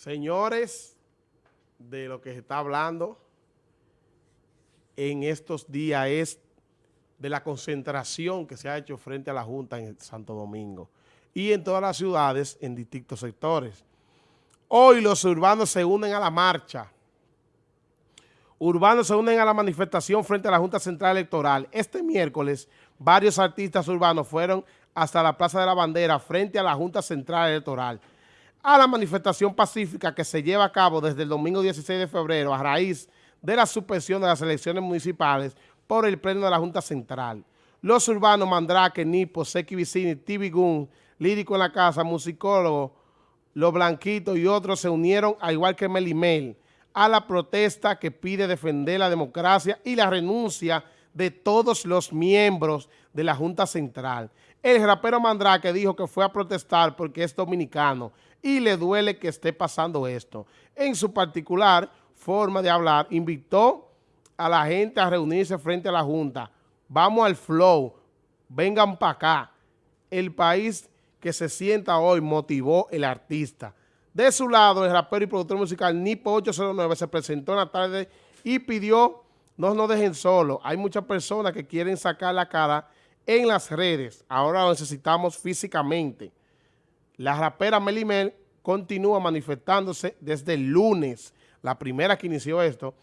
Señores, de lo que se está hablando en estos días es de la concentración que se ha hecho frente a la Junta en Santo Domingo y en todas las ciudades en distintos sectores. Hoy los urbanos se unen a la marcha. Urbanos se unen a la manifestación frente a la Junta Central Electoral. Este miércoles, varios artistas urbanos fueron hasta la Plaza de la Bandera frente a la Junta Central Electoral a la manifestación pacífica que se lleva a cabo desde el domingo 16 de febrero a raíz de la suspensión de las elecciones municipales por el pleno de la Junta Central. Los urbanos Mandrake, Nipo, Seki Vicini, Tibigún, Lírico en la Casa, Musicólogo, Los Blanquitos y otros se unieron, al igual que Melimel, a la protesta que pide defender la democracia y la renuncia de todos los miembros de la Junta Central. El rapero Mandrake dijo que fue a protestar porque es dominicano y le duele que esté pasando esto. En su particular forma de hablar, invitó a la gente a reunirse frente a la Junta. Vamos al flow, vengan para acá. El país que se sienta hoy motivó el artista. De su lado, el rapero y productor musical Nipo 809 se presentó en la tarde y pidió no nos dejen solos. Hay muchas personas que quieren sacar la cara en las redes. Ahora lo necesitamos físicamente. La rapera Melimel continúa manifestándose desde el lunes, la primera que inició esto.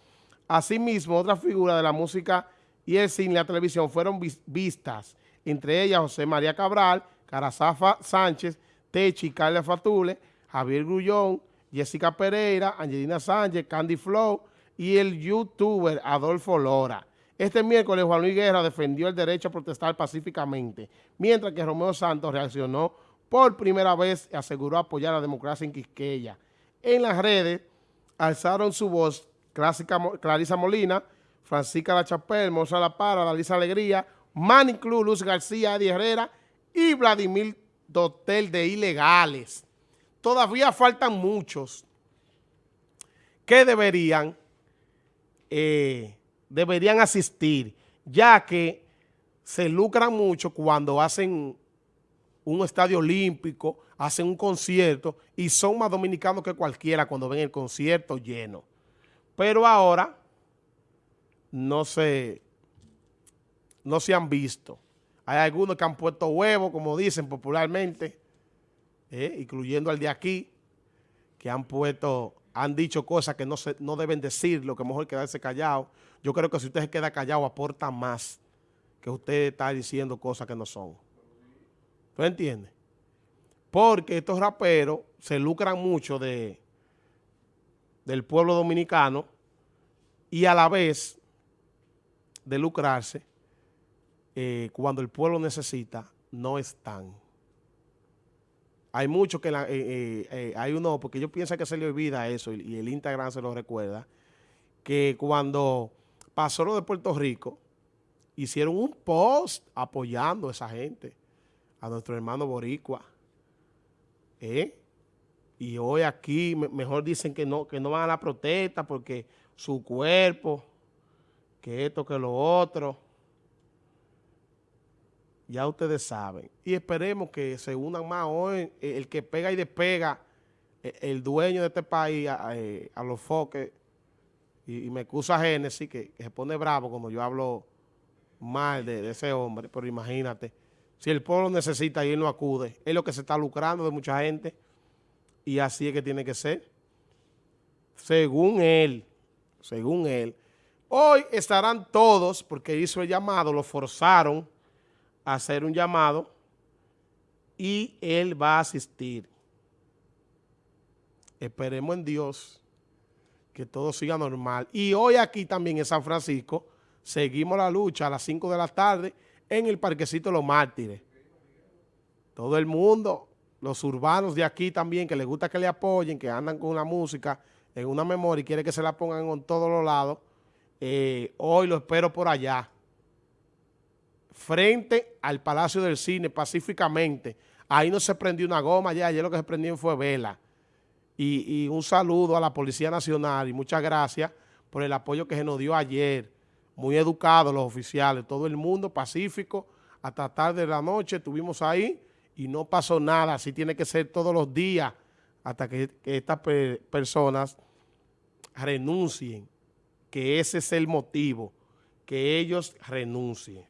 Asimismo, otras figuras de la música y el cine y la televisión fueron vistas, entre ellas José María Cabral, Carazafa Sánchez, Techi, Carla Fatule, Javier Grullón, Jessica Pereira, Angelina Sánchez, Candy Flow y el youtuber Adolfo Lora. Este miércoles Juan Luis Guerra defendió el derecho a protestar pacíficamente, mientras que Romeo Santos reaccionó por primera vez aseguró apoyar la democracia en Quisqueya. En las redes alzaron su voz Clarisa Molina, Francisca La Chapelle, Moza La Para, Dalisa Alegría, Manny Club, Luz García, Eddie Herrera y Vladimir Dotel de Ilegales. Todavía faltan muchos que deberían, eh, deberían asistir, ya que se lucran mucho cuando hacen un estadio olímpico, hacen un concierto y son más dominicanos que cualquiera cuando ven el concierto lleno. Pero ahora no se, no se han visto. Hay algunos que han puesto huevos, como dicen popularmente, eh, incluyendo al de aquí, que han puesto, han dicho cosas que no, se, no deben decir, lo que mejor quedarse callado. Yo creo que si usted se queda callado aporta más que usted está diciendo cosas que no son. ¿Tú entiendes? Porque estos raperos se lucran mucho de, del pueblo dominicano y a la vez de lucrarse, eh, cuando el pueblo necesita, no están. Hay muchos que, la, eh, eh, hay uno, porque yo pienso que se le olvida eso y, el Instagram se lo recuerda, que cuando pasó lo de Puerto Rico, hicieron un post apoyando a esa gente a nuestro hermano Boricua. ¿Eh? Y hoy aquí mejor dicen que no, que no van a la protesta porque su cuerpo, que esto, que lo otro. Ya ustedes saben. Y esperemos que se unan más hoy. El que pega y despega, e, el dueño de este país, a, eh, los foques, y, me excusa Génesis, que, que, se pone bravo cuando yo hablo mal de, de ese hombre, pero imagínate. Si el pueblo necesita y él no acude, es lo que se está lucrando de mucha gente y así es que tiene que ser. Según él, según él. Hoy estarán todos, porque hizo el llamado, lo forzaron hacer un llamado y él va a asistir. Esperemos en Dios que todo siga normal. Y hoy aquí también en San Francisco seguimos la lucha a las 5 de la tarde en el Parquecito Los Mártires. Todo el mundo, los urbanos de aquí también, que les gusta que le apoyen, que andan con la música en una memoria y quiere que se la pongan en todos los lados, eh, hoy lo espero por allá, frente al Palacio del Cine, pacíficamente. Ahí no se prendió una goma ya, ayer lo que se prendió fue vela. Y, un saludo a la Policía Nacional y muchas gracias por el apoyo que se nos dio ayer muy educados los oficiales, todo el mundo pacífico, hasta tarde de la noche estuvimos ahí y no pasó nada, así tiene que ser todos los días, hasta que, estas personas renuncien, que ese es el motivo, que ellos renuncien.